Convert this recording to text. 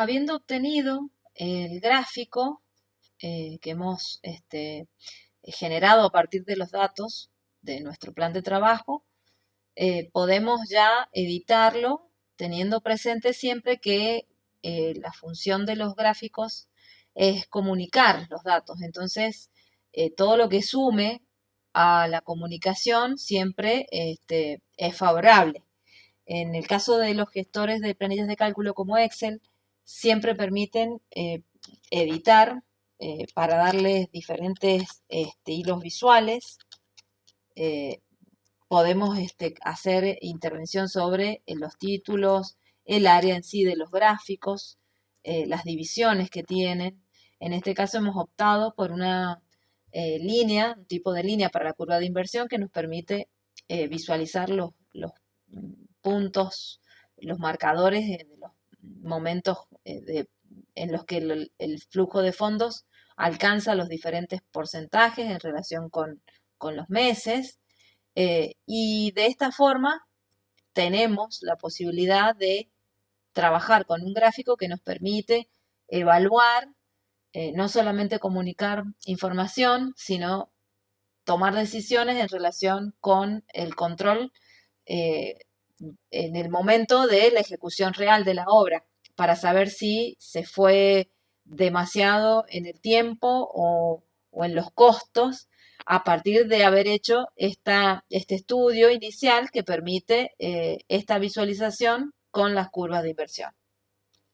habiendo obtenido el gráfico eh, que hemos este, generado a partir de los datos de nuestro plan de trabajo, eh, podemos ya editarlo teniendo presente siempre que eh, la función de los gráficos es comunicar los datos. Entonces, todo lo que sume a la comunicación siempre este, es favorable. En el caso de los gestores de planillas de cálculo como Excel, siempre permiten eh, editar eh, para darles diferentes este, hilos visuales. Eh, podemos este, hacer intervención sobre los títulos, el área en sí de los gráficos, las divisiones que tienen. En este caso hemos optado por una línea, un tipo de línea para la curva de inversión que nos permite visualizar los, los puntos, los marcadores de los momentos eh, en los que el, flujo de fondos alcanza los diferentes porcentajes en relación con, los meses. Eh, y de esta forma tenemos la posibilidad de trabajar con un gráfico que nos permite evaluar, eh, no solamente comunicar información, sino tomar decisiones en relación con el control en el momento de la ejecución real de la obra para saber si se fue demasiado en el tiempo o, en los costos a partir de haber hecho esta, este estudio inicial que permite eh, esta visualización con las curvas de inversión.